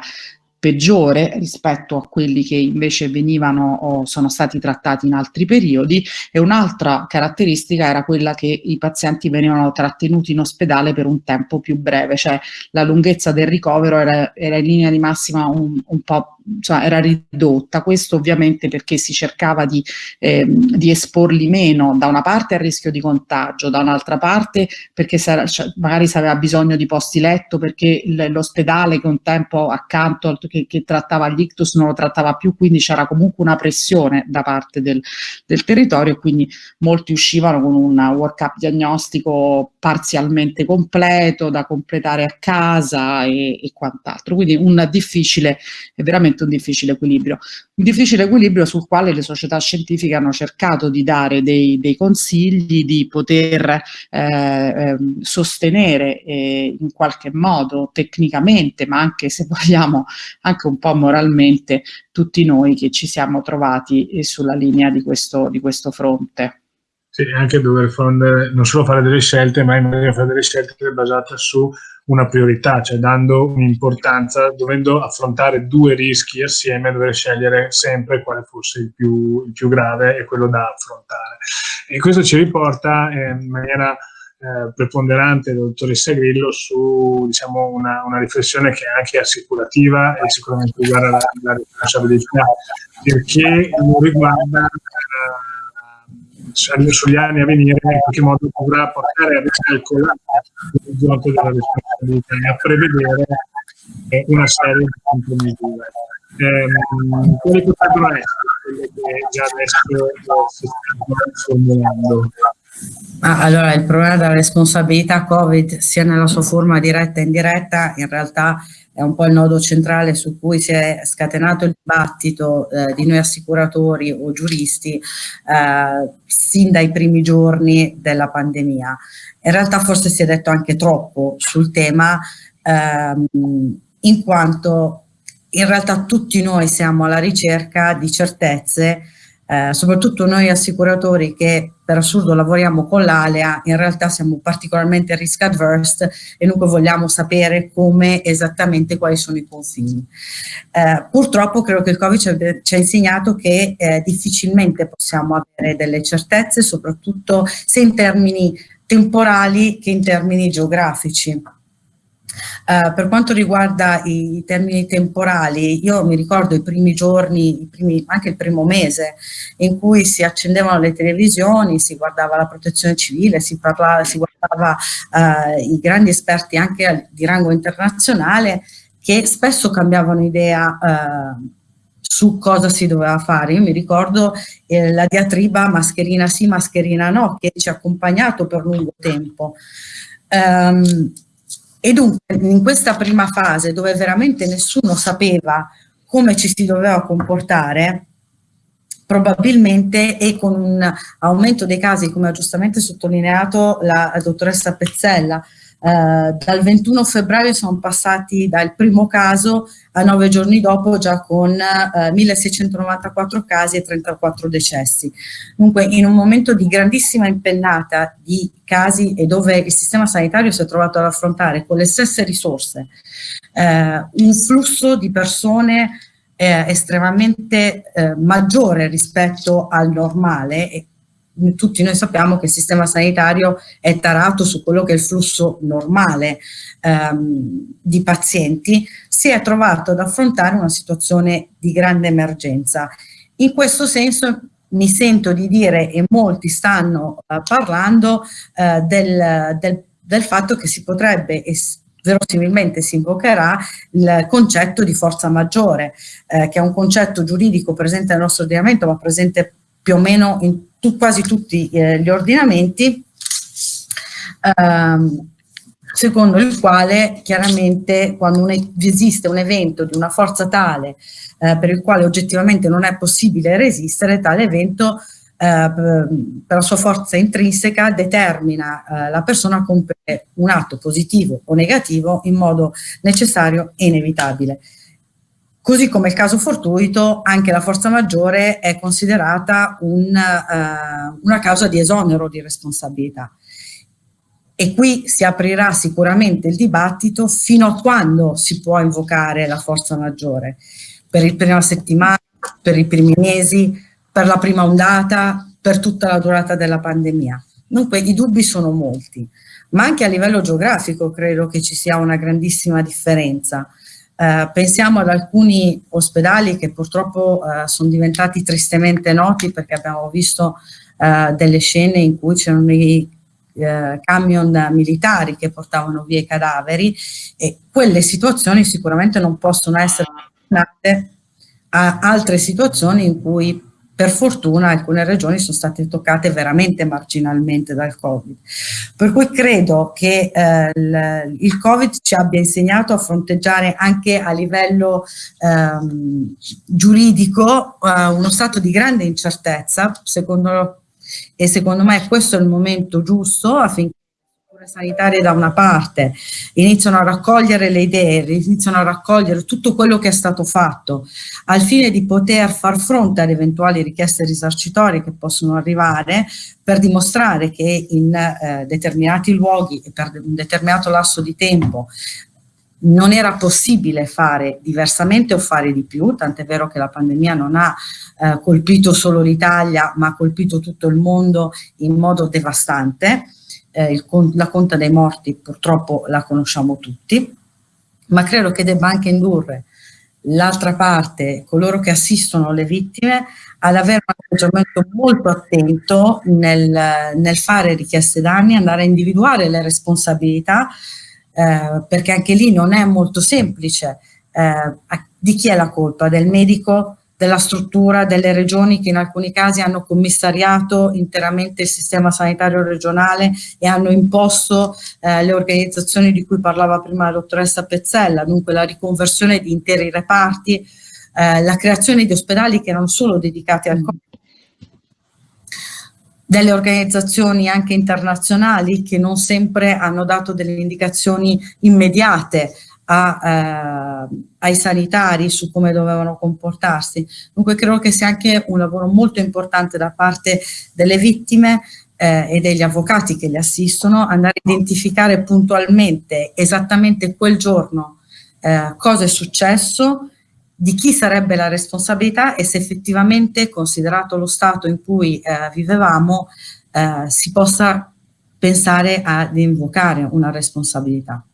peggiore rispetto a quelli che invece venivano o sono stati trattati in altri periodi. E un'altra caratteristica era quella che i pazienti venivano trattenuti in ospedale per un tempo più breve, cioè la lunghezza del ricovero era, era in linea di massima un, un po' cioè, era ridotta, questo ovviamente perché si cercava di, eh, di, esporli meno da una parte al rischio di contagio, da un'altra parte perché cioè, magari si aveva bisogno di posti letto perché l'ospedale che un tempo accanto che, che, trattava gli ictus non lo trattava più, quindi c'era comunque una pressione da parte del, del territorio quindi molti uscivano con un work-up diagnostico parzialmente completo da completare a casa e, e quant'altro, quindi un difficile, veramente veramente un difficile equilibrio. Un difficile equilibrio sul quale le società scientifiche hanno cercato di dare dei, dei consigli, di poter eh, ehm, sostenere eh, in qualche modo tecnicamente, ma anche se vogliamo anche un po' moralmente, tutti noi che ci siamo trovati eh, sulla linea di questo, di questo fronte. Sì, anche dover fare, non solo fare delle scelte, ma fare delle scelte basate su una priorità, cioè dando un'importanza, dovendo affrontare due rischi assieme, dover scegliere sempre quale fosse il più, il più grave e quello da affrontare. E questo ci riporta eh, in maniera eh, preponderante, dottoressa Grillo, su diciamo, una, una, riflessione che è anche assicurativa e sicuramente riguarda la, la responsabilità, perché riguarda... Eh, sugli anni a venire in qualche modo dovrà portare a ricalcolare l'orizzonte della responsabilità e a prevedere una serie di contromisure. ehm, quali potrebbero essere quelle che già adesso si stanno formulando? Allora, il problema della responsabilità Covid, sia nella sua forma diretta e indiretta, in realtà è un po' il nodo centrale su cui si è scatenato il dibattito eh, di noi assicuratori o giuristi eh, sin dai primi giorni della pandemia. In realtà forse si è detto anche troppo sul tema, ehm, in quanto in realtà tutti noi siamo alla ricerca di certezze eh, soprattutto noi assicuratori che per assurdo lavoriamo con l'ALEA, in realtà siamo particolarmente risk adverse e dunque vogliamo sapere come esattamente quali sono i confini. Eh, purtroppo credo che il Covid ci ha insegnato che eh, difficilmente possiamo avere delle certezze, soprattutto sia in termini temporali che in termini geografici. Uh, per quanto riguarda i termini temporali, io mi ricordo i primi giorni, i primi, anche il primo mese, in cui si accendevano le televisioni, si guardava la protezione civile, si, parlava, si guardava uh, i grandi esperti anche di rango internazionale che spesso cambiavano idea uh, su cosa si doveva fare. Io mi ricordo eh, la diatriba mascherina sì, mascherina no, che ci ha accompagnato per lungo tempo. Um, e dunque in questa prima fase dove veramente nessuno sapeva come ci si doveva comportare, probabilmente e con un aumento dei casi, come ha giustamente sottolineato la, dottoressa Pezzella, eh, dal 21 febbraio sono passati dal primo caso a nove giorni dopo già con eh, 1694 casi e 34 decessi. Dunque in un momento di grandissima impennata di casi e dove il sistema sanitario si è trovato ad affrontare con le stesse risorse eh, un flusso di persone eh, estremamente eh, maggiore rispetto al normale e tutti noi sappiamo che il sistema sanitario è tarato su quello che è il flusso normale ehm, di pazienti, si è trovato ad affrontare una situazione di grande emergenza. In questo senso mi sento di dire, e molti stanno eh, parlando, eh, del, del, del, fatto che si potrebbe verosimilmente si invocherà il concetto di forza maggiore, eh, che è un concetto giuridico presente nel nostro ordinamento, ma presente più o meno in tu, quasi tutti eh, gli ordinamenti, ehm, secondo il quale chiaramente quando un, esiste un evento di una forza tale eh, per il quale oggettivamente non è possibile resistere, tale evento eh, per la sua forza intrinseca determina eh, la persona a compiere un atto positivo o negativo in modo necessario e inevitabile. Così come il caso fortuito, anche la forza maggiore è considerata un, uh, una causa di esonero di responsabilità. E qui si aprirà sicuramente il dibattito fino a quando si può invocare la forza maggiore. Per la prima settimana, per i primi mesi, per la prima ondata, per tutta la durata della pandemia. Dunque i dubbi sono molti, ma anche a livello geografico credo che ci sia una grandissima differenza. Eh, pensiamo ad alcuni ospedali che purtroppo eh, sono diventati tristemente noti perché abbiamo visto eh, delle scene in cui c'erano i eh, camion militari che portavano via i cadaveri e quelle situazioni sicuramente non possono essere a altre situazioni in cui per fortuna alcune regioni sono state toccate veramente marginalmente dal Covid. Per cui credo che eh, il, Covid ci abbia insegnato a fronteggiare anche a livello ehm, giuridico eh, uno stato di grande incertezza, secondo, e secondo me questo è il momento giusto affinché sanitarie da una parte, iniziano a raccogliere le idee, iniziano a raccogliere tutto quello che è stato fatto al fine di poter far fronte alle eventuali richieste risarcitorie che possono arrivare per dimostrare che in eh, determinati luoghi e per un determinato lasso di tempo non era possibile fare diversamente o fare di più, tant'è vero che la pandemia non ha eh, colpito solo l'Italia ma ha colpito tutto il mondo in modo devastante eh, il, la conta dei morti purtroppo la conosciamo tutti, ma credo che debba anche indurre l'altra parte, coloro che assistono le vittime, ad avere un atteggiamento molto attento nel, nel fare richieste danni, andare a individuare le responsabilità, eh, perché anche lì non è molto semplice eh, di chi è la colpa? Del medico? Della struttura delle regioni che in alcuni casi hanno commissariato interamente il sistema sanitario regionale e hanno imposto eh, le organizzazioni di cui parlava prima la dottoressa Pezzella, dunque la riconversione di interi reparti, eh, la creazione di ospedali che erano solo dedicati al Covid, delle organizzazioni anche internazionali che non sempre hanno dato delle indicazioni immediate a, eh, ai sanitari su come dovevano comportarsi. Dunque credo che sia anche un lavoro molto importante da parte delle vittime eh, e degli avvocati che li assistono, andare a identificare puntualmente, esattamente quel giorno, eh, cosa è successo, di chi sarebbe la responsabilità e se effettivamente, considerato lo stato in cui eh, vivevamo, eh, si possa pensare ad invocare una responsabilità.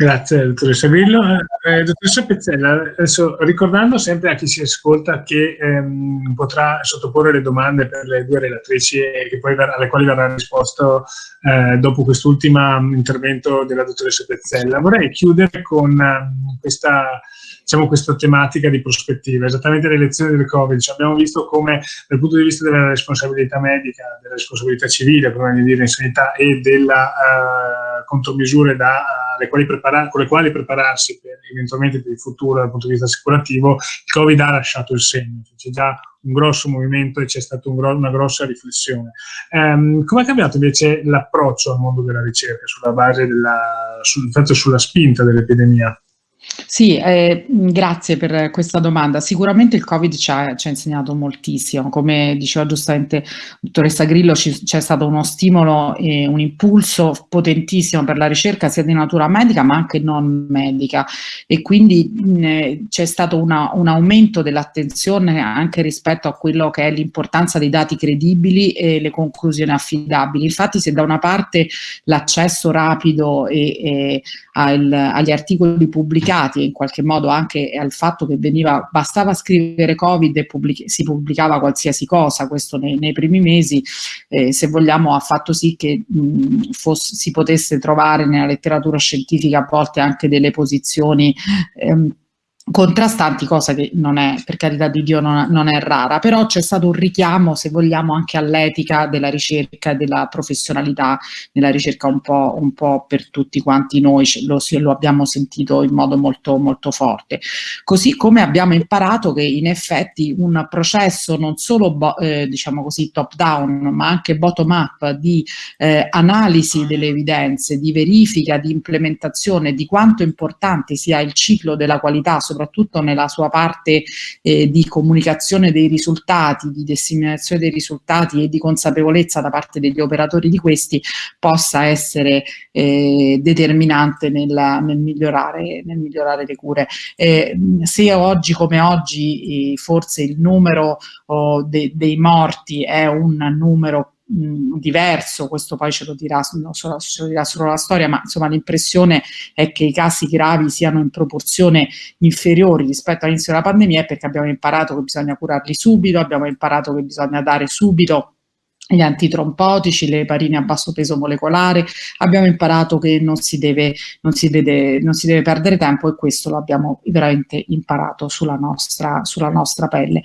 Grazie, dottoressa Grillo. Eh, dottoressa Pezzella, adesso ricordando sempre a chi si ascolta che ehm, potrà sottoporre le domande per le due relatrici poi, alle quali verrà risposto eh, dopo quest'ultimo intervento della dottoressa Pezzella, vorrei chiudere con eh, questa diciamo, questa tematica di prospettiva, esattamente le lezioni del Covid. Cioè, abbiamo visto come dal punto di vista della responsabilità medica, della responsabilità civile, di dire in sanità, e delle uh, contromisure da, uh, quali con le quali prepararsi per, eventualmente per il futuro dal punto di vista assicurativo, il Covid ha lasciato il segno. Cioè, c'è già un grosso movimento e c'è stata un gro una grossa riflessione. Um, come è cambiato invece l'approccio al mondo della ricerca sulla base della, sul, sulla spinta dell'epidemia? Sì, eh, grazie per questa domanda. Sicuramente il Covid ci ha, ci ha insegnato moltissimo, come diceva giustamente dottoressa Grillo, c'è stato uno stimolo e un impulso potentissimo per la ricerca sia di natura medica ma anche non medica e quindi c'è stato una, un aumento dell'attenzione anche rispetto a quello che è l'importanza dei dati credibili e le conclusioni affidabili. Infatti se da una parte l'accesso rapido e, e al, agli articoli pubblicati e in qualche modo anche al fatto che veniva, bastava scrivere Covid e pubblic si pubblicava qualsiasi cosa, questo nei, nei primi mesi, eh, se vogliamo ha fatto sì che mh, fosse, si potesse trovare nella letteratura scientifica a volte anche delle posizioni ehm, contrastanti, cosa che non è, per carità di Dio, non, non è rara, però c'è stato un richiamo, se vogliamo, anche all'etica della ricerca della professionalità nella ricerca un po', un po per tutti quanti noi, lo, lo, abbiamo sentito in modo molto, molto forte. Così come abbiamo imparato che in effetti un processo non solo, eh, diciamo così, top down, ma anche bottom up di eh, analisi delle evidenze, di verifica, di implementazione, di quanto importante sia il ciclo della qualità, soprattutto nella sua parte eh, di comunicazione dei risultati, di disseminazione dei risultati e di consapevolezza da parte degli operatori di questi possa essere eh, determinante nel, nel, migliorare, nel, migliorare, le cure. Eh, se oggi come oggi eh, forse il numero oh, de, dei morti è un numero diverso, questo poi ce lo, dirà, solo, ce lo dirà solo la storia, ma insomma l'impressione è che i casi gravi siano in proporzione inferiori rispetto all'inizio della pandemia perché abbiamo imparato che bisogna curarli subito, abbiamo imparato che bisogna dare subito gli antitrompotici, le eparine a basso peso molecolare, abbiamo imparato che non si deve, non si deve, non si deve perdere tempo e questo l'abbiamo veramente imparato sulla nostra, sulla nostra pelle.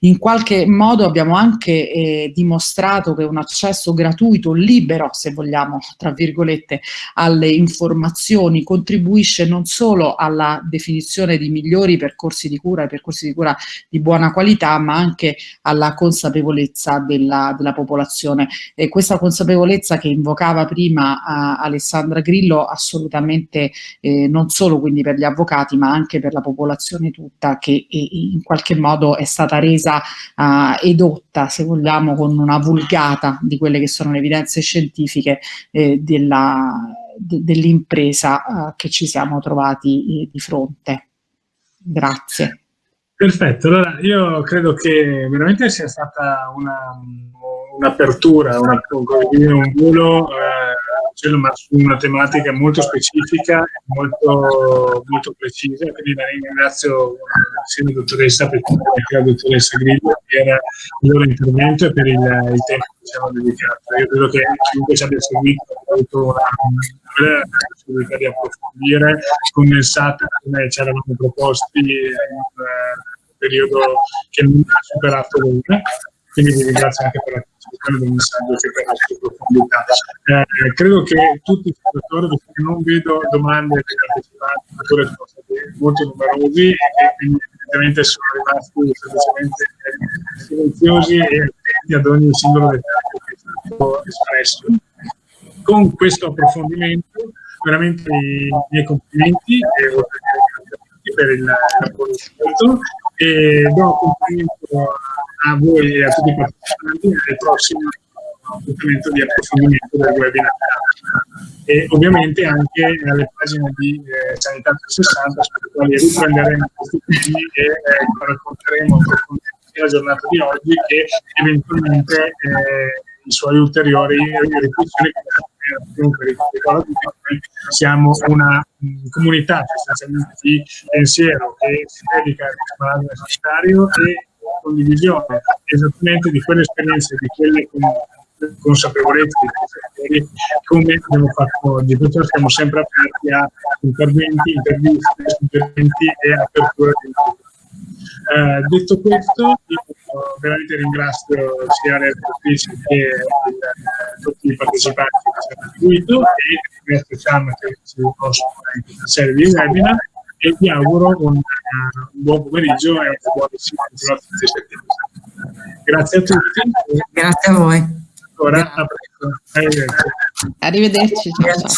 In qualche modo abbiamo anche eh, dimostrato che un accesso gratuito, libero se vogliamo, tra virgolette, alle informazioni contribuisce non solo alla definizione di migliori percorsi di cura e percorsi di cura di buona qualità, ma anche alla consapevolezza della, della popolazione popolazione. E questa consapevolezza che invocava prima Alessandra Grillo assolutamente eh, non solo quindi per gli avvocati ma anche per la popolazione tutta che eh, in qualche modo è stata resa eh, edotta se vogliamo con una vulgata di quelle che sono le evidenze scientifiche eh, dell'impresa uh, che ci siamo trovati eh, di fronte. Grazie. Perfetto, allora io credo che veramente sia stata un'apertura, una, un volo eh, ma su una tematica molto specifica e molto, molto precisa, quindi la ringrazio eh, sia la dottoressa Pettini che la dottoressa Grillo per il loro intervento e per il, il tempo che ci hanno dedicato. Io credo che chiunque ci abbia seguito avuto una possibilità di approfondire, condensata come ci eravamo proposti in un periodo che non ha superato l'una. Quindi vi ringrazio anche per la partecipazione del messaggio che per la sua profondità. Eh, credo che tutti i spettatori, perché non vedo domande dei partecipanti, sono stati molto numerosi e quindi evidentemente sono rimasti semplicemente silenziosi e attenti ad ogni singolo dettaglio che è stato espresso. Con questo approfondimento, veramente i miei complimenti e per il lavoro svolto e do complimento a voi e a tutti i partecipanti al prossimo appuntamento di approfondimento del webinar. E ovviamente anche alle pagine di eh, Sanità 360 sulle quali riprenderemo questi temi e eh, racconteremo la giornata di oggi che eventualmente eh, i suoi ulteriori riflessioni siamo una mh, comunità sostanzialmente di pensiero che si dedica al risparmio sanitario e condivisione esattamente di quelle esperienze, di quelle consapevolezze, di come abbiamo fatto oggi. Perciò siamo sempre aperti a interventi, interviste, suggerimenti e apertura di incontri. Eh, detto questo, io veramente ringrazio sia le attrici che il, tutti i partecipanti che ci hanno seguito e Ernesto Ciam che ci conoscono in questa serie di webinar e vi auguro un, un buon pomeriggio e una buona continuazione di settimana. Grazie a tutti. Grazie a voi. Ora, a presto. Arrivederci. Arrivederci. Ciao, ciao.